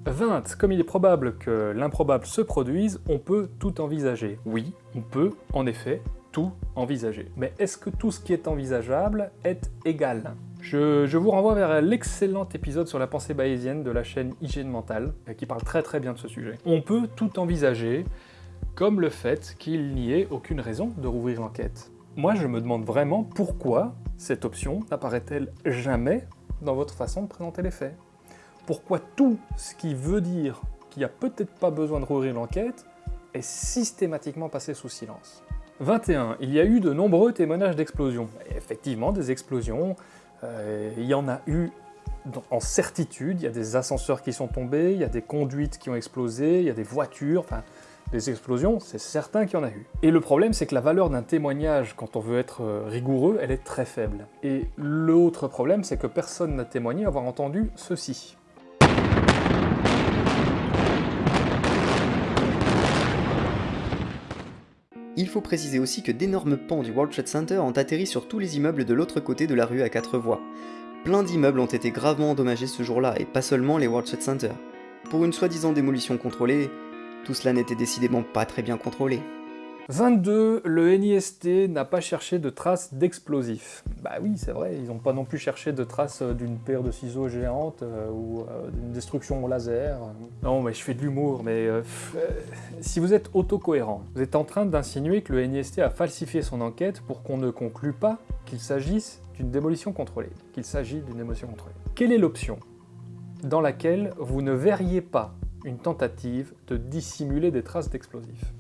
20. Comme il est probable que l'improbable se produise, on peut tout envisager. Oui, on peut, en effet, tout envisager. Mais est-ce que tout ce qui est envisageable est égal? Je, vous renvoie vers l'excellent épisode sur la pensée bayésienne de la chaîne Hygiène Mentale, euh, qui parle très très bien de ce sujet. On peut tout envisager, comme le fait qu'il n'y ait aucune raison de rouvrir l'enquête. Moi, je me demande vraiment pourquoi cette option n'apparaît-elle jamais dans votre façon de présenter les faits. Pourquoi tout ce qui veut dire qu'il n'y a peut-être pas besoin de rouvrir l'enquête est systématiquement passé sous silence. 21. Il y a eu de nombreux témoignages d'explosions. Effectivement, des explosions, il y en a eu en certitude, il y a des ascenseurs qui sont tombés, il y a des conduites qui ont explosé, il y a des voitures, enfin, des explosions, c'est certain qu'il y en a eu. Et le problème, c'est que la valeur d'un témoignage, quand on veut être euh, rigoureux, elle est très faible. Et l'autre problème, c'est que personne n'a témoigné avoir entendu ceci. Il faut préciser aussi que d'énormes pans du World Trade Center ont atterri sur tous les immeubles de l'autre côté de la rue à quatre voies. Plein d'immeubles ont été gravement endommagés ce jour-là, et pas seulement les World Trade Center. Pour une soi-disant démolition contrôlée, tout cela n'était décidément pas très bien contrôlé. 22. Le NIST n'a pas cherché de traces d'explosifs. Bah oui, c'est vrai, ils n'ont pas non plus cherché de traces euh, d'une paire de ciseaux géantes euh, ou euh, d'une destruction au laser. Non, mais je fais de l'humour, mais si vous êtes autocohérent, vous êtes en train d'insinuer que le NIST a falsifié son enquête pour qu'on ne conclue pas qu'il s'agisse d'une démolition contrôlée, qu'il s'agit d'une démolition contrôlée. Quelle est l'option dans laquelle vous ne verriez pas une tentative de dissimuler des traces d'explosifs?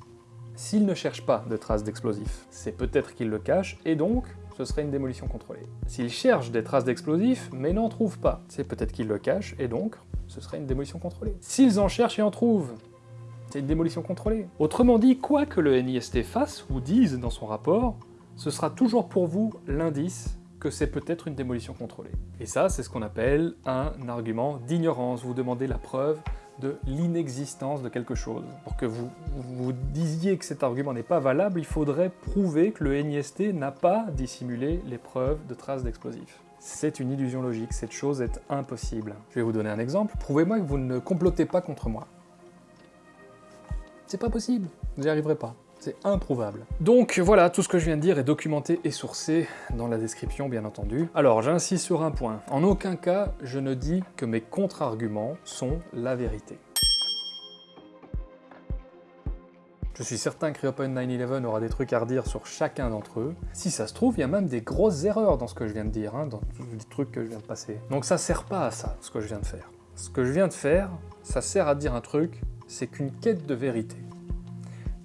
S'il ne cherche pas de traces d'explosifs, c'est peut-être qu'il le cache, et donc ce serait une démolition contrôlée. S'il cherche des traces d'explosifs, mais n'en trouve pas, c'est peut-être qu'il le cache, et donc ce serait une démolition contrôlée. S'ils en cherchent et en trouvent, c'est une démolition contrôlée. Autrement dit, quoi que le NIST fasse ou dise dans son rapport, ce sera toujours pour vous l'indice que c'est peut-être une démolition contrôlée. Et ça, c'est ce qu'on appelle un argument d'ignorance. Vous demandez la preuve de l'inexistence de quelque chose. Pour que vous, vous disiez que cet argument n'est pas valable, il faudrait prouver que le NIST n'a pas dissimulé les preuves de traces d'explosifs. C'est une illusion logique, cette chose est impossible. Je vais vous donner un exemple. Prouvez-moi que vous ne complotez pas contre moi. C'est pas possible, vous n'y arriverez pas. C'est improuvable. Donc voilà, tout ce que je viens de dire est documenté et sourcé dans la description, bien entendu. Alors, j'insiste sur un point. En aucun cas, je ne dis que mes contre-arguments sont la vérité. Je suis certain que Reopen 9-11 aura des trucs à redire sur chacun d'entre eux. Si ça se trouve, il y a même des grosses erreurs dans ce que je viens de dire, hein, dans les trucs que je viens de passer. Donc ça sert pas à ça, ce que je viens de faire. Ce que je viens de faire, ça sert à dire un truc, c'est qu'une quête de vérité,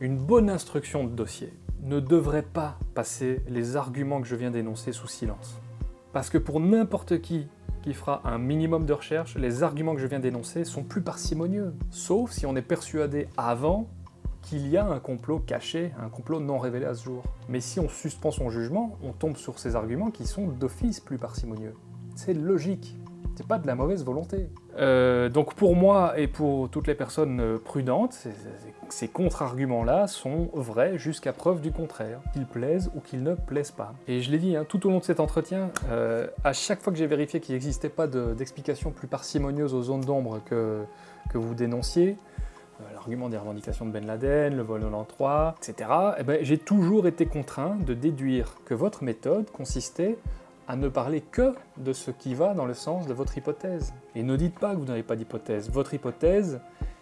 une bonne instruction de dossier, ne devrait pas passer les arguments que je viens d'énoncer sous silence. Parce que pour n'importe qui qui fera un minimum de recherche, les arguments que je viens d'énoncer sont plus parcimonieux. Sauf si on est persuadé avant qu'il y a un complot caché, un complot non révélé à ce jour. Mais si on suspend son jugement, on tombe sur ces arguments qui sont d'office plus parcimonieux. C'est logique, c'est pas de la mauvaise volonté. Euh, donc pour moi et pour toutes les personnes euh, prudentes, ces, contre-arguments-là sont vrais jusqu'à preuve du contraire, qu'ils plaisent ou qu'ils ne plaisent pas. Et je l'ai dit, hein, tout au long de cet entretien, euh, à chaque fois que j'ai vérifié qu'il n'existait pas de- d'explication plus parcimonieuse aux zones d'ombre que, vous dénonciez, l'argument des revendications de Ben Laden, le vol 93, etc., eh ben, j'ai toujours été contraint de déduire que votre méthode consistait à ne parler que de ce qui va dans le sens de votre hypothèse. Et ne dites pas que vous n'avez pas d'hypothèse. Votre hypothèse,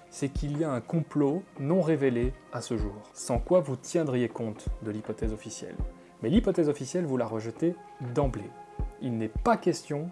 c'est qu'il y a un complot non révélé à ce jour, sans quoi vous tiendriez compte de l'hypothèse officielle. Mais l'hypothèse officielle, vous la rejetez d'emblée. Il n'est pas question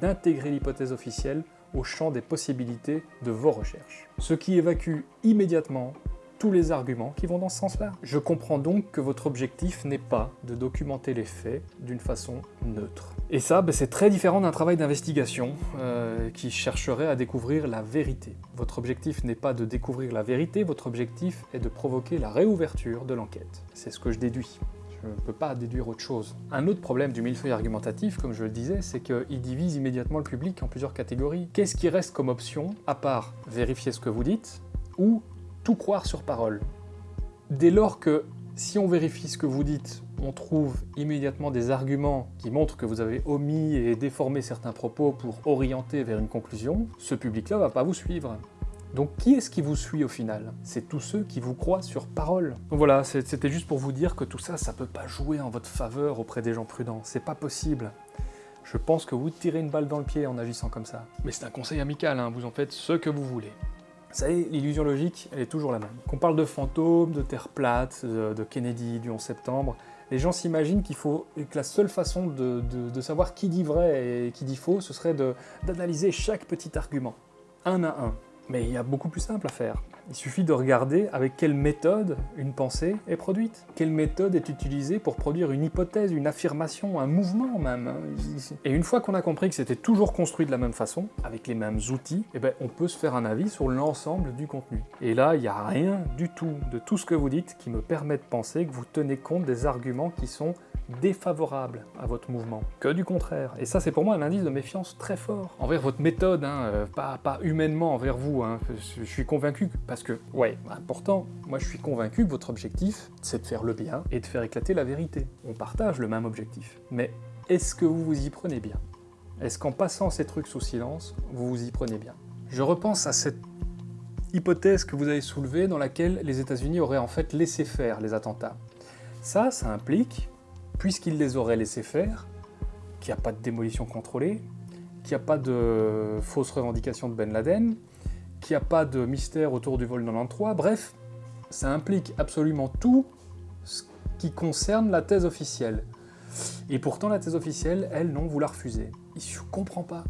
d'intégrer l'hypothèse officielle au champ des possibilités de vos recherches. Ce qui évacue immédiatement tous les arguments qui vont dans ce sens-là. Je comprends donc que votre objectif n'est pas de documenter les faits d'une façon neutre. Et ça, ben, c'est très différent d'un travail d'investigation euh, qui chercherait à découvrir la vérité. Votre objectif n'est pas de découvrir la vérité, votre objectif est de provoquer la réouverture de l'enquête. C'est ce que je déduis. Je ne peux pas déduire autre chose. Un autre problème du millefeuille argumentatif, comme je le disais, c'est qu'il divise immédiatement le public en plusieurs catégories. Qu'est-ce qui reste comme option, à part vérifier ce que vous dites, ou tout croire sur parole Dès lors que, si on vérifie ce que vous dites, on trouve immédiatement des arguments qui montrent que vous avez omis et déformé certains propos pour orienter vers une conclusion, ce public-là va pas vous suivre. Donc qui est-ce qui vous suit au final? C'est tous ceux qui vous croient sur parole. Donc voilà, c'était juste pour vous dire que tout ça, ça peut pas jouer en votre faveur auprès des gens prudents. C'est pas possible. Je pense que vous tirez une balle dans le pied en agissant comme ça. Mais c'est un conseil amical, hein, vous en faites ce que vous voulez. Vous savez, l'illusion logique, elle est toujours la même. Qu'on parle de fantômes, de Terre plate, de, Kennedy, du 11 septembre, les gens s'imaginent qu'il faut que la seule façon de, savoir qui dit vrai et qui dit faux, ce serait d'analyser chaque petit argument, un à un. Mais il y a beaucoup plus simple à faire. Il suffit de regarder avec quelle méthode une pensée est produite. Quelle méthode est utilisée pour produire une hypothèse, une affirmation, un mouvement même. Et une fois qu'on a compris que c'était toujours construit de la même façon, avec les mêmes outils, eh ben, on peut se faire un avis sur l'ensemble du contenu. Et là, il n'y a rien du tout de tout ce que vous dites qui me permet de penser que vous tenez compte des arguments qui sont défavorables à votre mouvement, que du contraire. Et ça, c'est pour moi un indice de méfiance très fort envers votre méthode, hein, euh, pas, humainement envers vous. hein. Je suis convaincu, que- parce que, ouais, important, moi je suis convaincu que votre objectif, c'est de faire le bien et de faire éclater la vérité. On partage le même objectif. Mais est-ce que vous vous y prenez bien? Est-ce qu'en passant ces trucs sous silence, vous vous y prenez bien? Je repense à cette hypothèse que vous avez soulevée dans laquelle les États-Unis auraient en fait laissé faire les attentats. Ça, ça implique, puisqu'ils les auraient laissés faire, qu'il n'y a pas de démolition contrôlée, qu'il n'y a pas de fausse revendication de Ben Laden, qu'il n'y a pas de mystère autour du vol 93, bref, ça implique absolument tout ce qui concerne la thèse officielle. Et pourtant, la thèse officielle, elle, non, vous la refusez. Je comprends pas.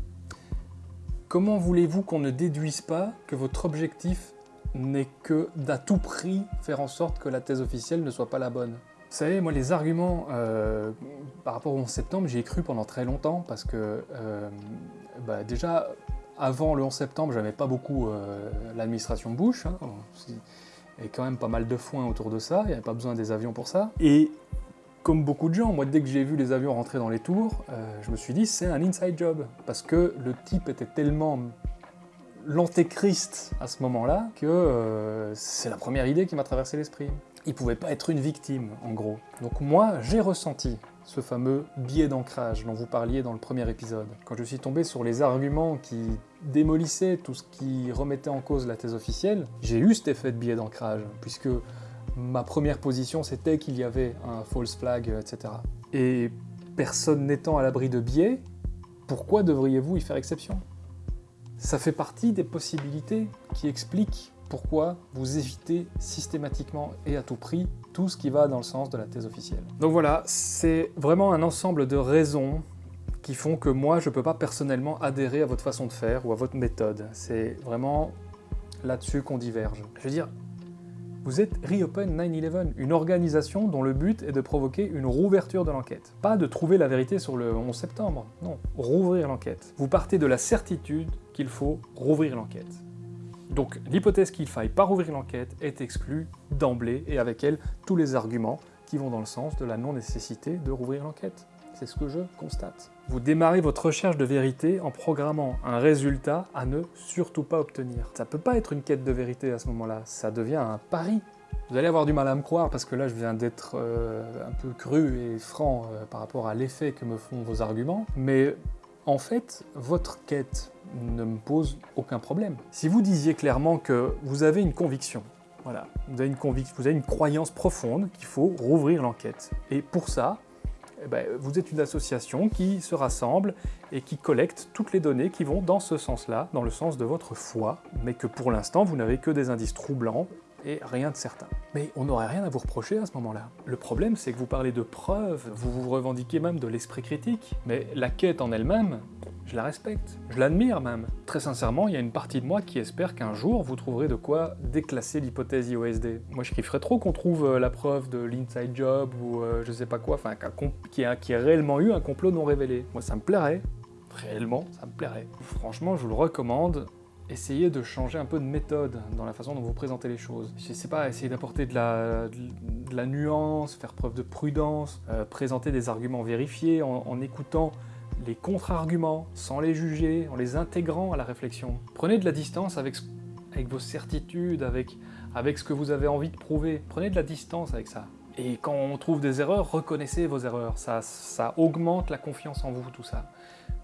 Comment voulez-vous qu'on ne déduise pas que votre objectif n'est que d'à tout prix faire en sorte que la thèse officielle ne soit pas la bonne? Vous savez, moi, les arguments euh, par rapport au 11 septembre, j'y ai cru pendant très longtemps parce que, euh, bah, déjà, avant le 11 septembre, j'aimais pas beaucoup euh, l'administration Bush. Il y avait quand même pas mal de foin autour de ça, il n'y avait pas besoin des avions pour ça. Et comme beaucoup de gens, moi dès que j'ai vu les avions rentrer dans les tours, euh, je me suis dit c'est un inside job. Parce que le type était tellement l'antéchrist à ce moment-là que euh, c'est la première idée qui m'a traversé l'esprit. Il pouvait pas être une victime, en gros. Donc moi, j'ai ressenti ce fameux biais d'ancrage dont vous parliez dans le premier épisode. Quand je suis tombé sur les arguments qui démolissaient tout ce qui remettait en cause la thèse officielle, j'ai eu cet effet de biais d'ancrage, puisque ma première position c'était qu'il y avait un false flag, etc. Et personne n'étant à l'abri de biais, pourquoi devriez-vous y faire exception? Ça fait partie des possibilités qui expliquent pourquoi vous évitez systématiquement et à tout prix tout ce qui va dans le sens de la thèse officielle. Donc voilà, c'est vraiment un ensemble de raisons qui font que moi je ne peux pas personnellement adhérer à votre façon de faire ou à votre méthode. C'est vraiment là-dessus qu'on diverge. Je veux dire, vous êtes Reopen 9-11, une organisation dont le but est de provoquer une rouverture de l'enquête. Pas de trouver la vérité sur le 11 septembre, non, rouvrir l'enquête. Vous partez de la certitude qu'il faut rouvrir l'enquête. Donc l'hypothèse qu'il faille pas rouvrir l'enquête est exclue d'emblée et avec elle tous les arguments qui vont dans le sens de la non-nécessité de rouvrir l'enquête. C'est ce que je constate. Vous démarrez votre recherche de vérité en programmant un résultat à ne surtout pas obtenir. Ça peut pas être une quête de vérité à ce moment-là, ça devient un pari. Vous allez avoir du mal à me croire parce que là je viens d'être euh, un peu cru et franc euh, par rapport à l'effet que me font vos arguments, mais en fait, votre quête ne me pose aucun problème. Si vous disiez clairement que vous avez une conviction, voilà, vous avez une, vous avez une croyance profonde qu'il faut rouvrir l'enquête, et pour ça, eh ben, vous êtes une association qui se rassemble et qui collecte toutes les données qui vont dans ce sens-là, dans le sens de votre foi, mais que pour l'instant vous n'avez que des indices troublants rien de certain. Mais on n'aurait rien à vous reprocher à ce moment-là. Le problème, c'est que vous parlez de preuves, vous vous revendiquez même de l'esprit critique, mais la quête en elle-même, je la respecte, je l'admire même. Très sincèrement, il y a une partie de moi qui espère qu'un jour vous trouverez de quoi déclasser l'hypothèse IOSD. Moi, je kifferais trop qu'on trouve euh, la preuve de l'inside job ou euh, je sais pas quoi, enfin, qu'il ait réellement eu un complot non révélé. Moi, ça me plairait. Réellement, ça me plairait. Franchement, je vous le recommande. Essayez de changer un peu de méthode dans la façon dont vous présentez les choses. Je sais pas, essayez d'apporter de la, nuance, faire preuve de prudence, euh, présenter des arguments vérifiés en, écoutant les contre-arguments, sans les juger, en les intégrant à la réflexion. Prenez de la distance avec, avec vos certitudes, avec, avec ce que vous avez envie de prouver. Prenez de la distance avec ça. Et quand on trouve des erreurs, reconnaissez vos erreurs. Ça, ça augmente la confiance en vous, tout ça.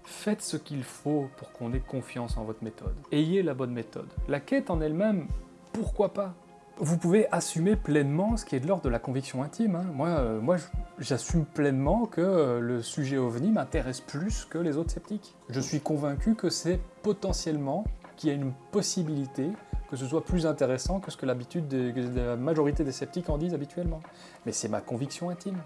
Faites ce qu'il faut pour qu'on ait confiance en votre méthode. Ayez la bonne méthode. La quête en elle-même, pourquoi pas? Vous pouvez assumer pleinement ce qui est de l'ordre de la conviction intime. hein. Moi, euh, moi j'assume pleinement que euh, le sujet ovni m'intéresse plus que les autres sceptiques. Je suis convaincu que c'est potentiellement qu'il y a une possibilité que ce soit plus intéressant que ce que l'habitude la majorité des sceptiques en disent habituellement. Mais c'est ma conviction intime.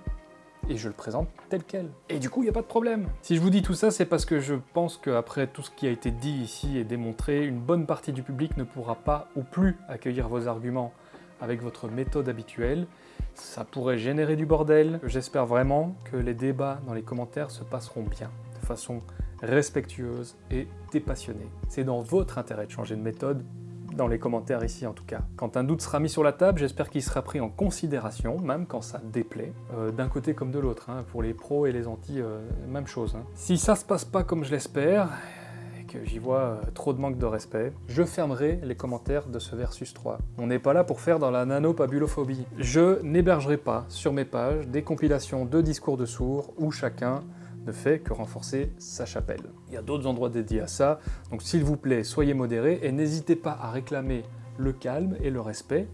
Et je le présente tel quel. Et du coup, il n'y a pas de problème. Si je vous dis tout ça, c'est parce que je pense qu'après tout ce qui a été dit ici et démontré, une bonne partie du public ne pourra pas ou plus accueillir vos arguments avec votre méthode habituelle. Ça pourrait générer du bordel. J'espère vraiment que les débats dans les commentaires se passeront bien, de façon respectueuse et dépassionnée. C'est dans votre intérêt de changer de méthode, dans les commentaires ici en tout cas. Quand un doute sera mis sur la table, j'espère qu'il sera pris en considération, même quand ça déplaît, euh, d'un côté comme de l'autre. hein. Pour les pros et les anti, euh, même chose. hein. Si ça se passe pas comme je l'espère, et que j'y vois euh, trop de manque de respect, je fermerai les commentaires de ce Versus 3. On n'est pas là pour faire dans la nanopabulophobie. Je n'hébergerai pas sur mes pages des compilations de discours de sourds où chacun ne fait que renforcer sa chapelle. Il y a d'autres endroits dédiés à ça, donc s'il vous plaît, soyez modérés et n'hésitez pas à réclamer le calme et le respect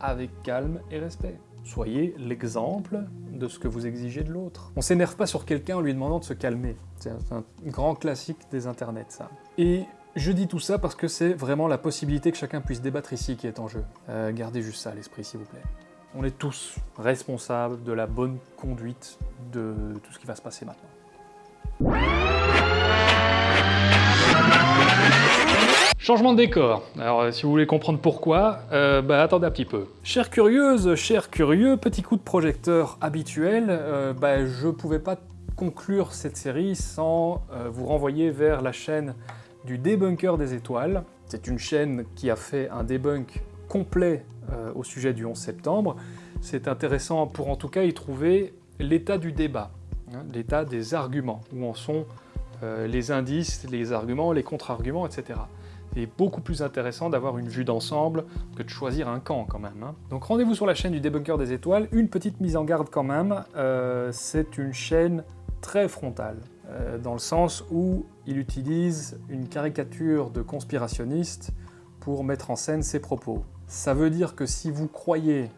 avec calme et respect. Soyez l'exemple de ce que vous exigez de l'autre. On s'énerve pas sur quelqu'un en lui demandant de se calmer. C'est un, grand classique des internets, ça. Et je dis tout ça parce que c'est vraiment la possibilité que chacun puisse débattre ici qui est en jeu. Euh, gardez juste ça à l'esprit, s'il vous plaît. On est tous responsables de la bonne conduite de tout ce qui va se passer maintenant. Changement de décor. Alors, euh, si vous voulez comprendre pourquoi, euh, bah, attendez un petit peu. Chère curieuse, cher curieux, petit coup de projecteur habituel, euh, bah, je pouvais pas conclure cette série sans euh, vous renvoyer vers la chaîne du débunker des étoiles. C'est une chaîne qui a fait un debunk complet au sujet du 11 septembre. C'est intéressant pour en tout cas y trouver l'état du débat, l'état des arguments, où en sont euh, les indices, les arguments, les contre-arguments, etc. C'est beaucoup plus intéressant d'avoir une vue d'ensemble que de choisir un camp quand même. hein. Donc rendez-vous sur la chaîne du débunker des étoiles. Une petite mise en garde quand même, euh, c'est une chaîne très frontale, euh, dans le sens où il utilise une caricature de conspirationniste pour mettre en scène ses propos. Ça veut dire que si vous croyez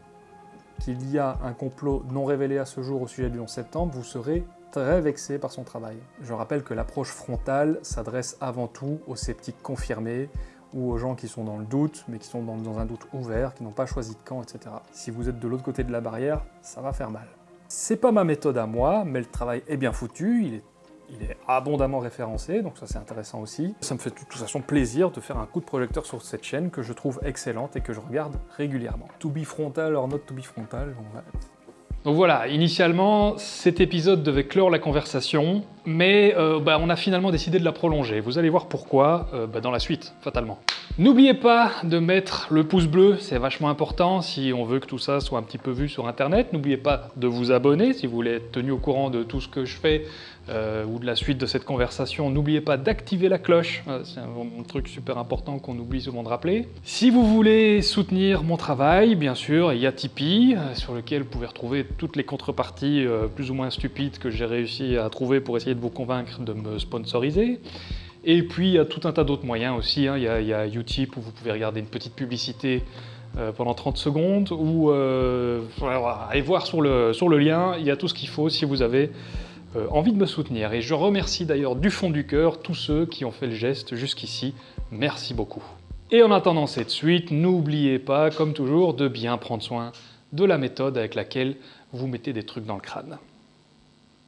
qu'il y a un complot non révélé à ce jour au sujet du 11 septembre, vous serez très vexé par son travail. Je rappelle que l'approche frontale s'adresse avant tout aux sceptiques confirmés ou aux gens qui sont dans le doute, mais qui sont dans, un doute ouvert, qui n'ont pas choisi de camp, etc. Si vous êtes de l'autre côté de la barrière, ça va faire mal. C'est pas ma méthode à moi, mais le travail est bien foutu, il est, il est abondamment référencé, donc ça c'est intéressant aussi. Ça me fait de toute façon plaisir de faire un coup de projecteur sur cette chaîne que je trouve excellente et que je regarde régulièrement. To be frontal or not to be frontal, on va- donc voilà, initialement, cet épisode devait clore la conversation, mais euh, bah, on a finalement décidé de la prolonger. Vous allez voir pourquoi euh, bah, dans la suite, fatalement. N'oubliez pas de mettre le pouce bleu, c'est vachement important si on veut que tout ça soit un petit peu vu sur Internet. N'oubliez pas de vous abonner si vous voulez être tenu au courant de tout ce que je fais euh, ou de la suite de cette conversation. N'oubliez pas d'activer la cloche, c'est un, un truc super important qu'on oublie souvent de rappeler. Si vous voulez soutenir mon travail, bien sûr, il y a Tipeee, sur lequel vous pouvez retrouver toutes les contreparties plus ou moins stupides que j'ai réussi à trouver pour essayer de vous convaincre de me sponsoriser. Et puis il y a tout un tas d'autres moyens aussi. hein. Il y, a- il Utip où vous pouvez regarder une petite publicité euh, pendant 30 secondes ou euh, allez voir sur le, sur le lien, il y a tout ce qu'il faut si vous avez euh, envie de me soutenir. Et je remercie d'ailleurs du fond du cœur tous ceux qui ont fait le geste jusqu'ici. Merci beaucoup. Et en attendant cette suite, n'oubliez pas, comme toujours, de bien prendre soin de la méthode avec laquelle vous mettez des trucs dans le crâne.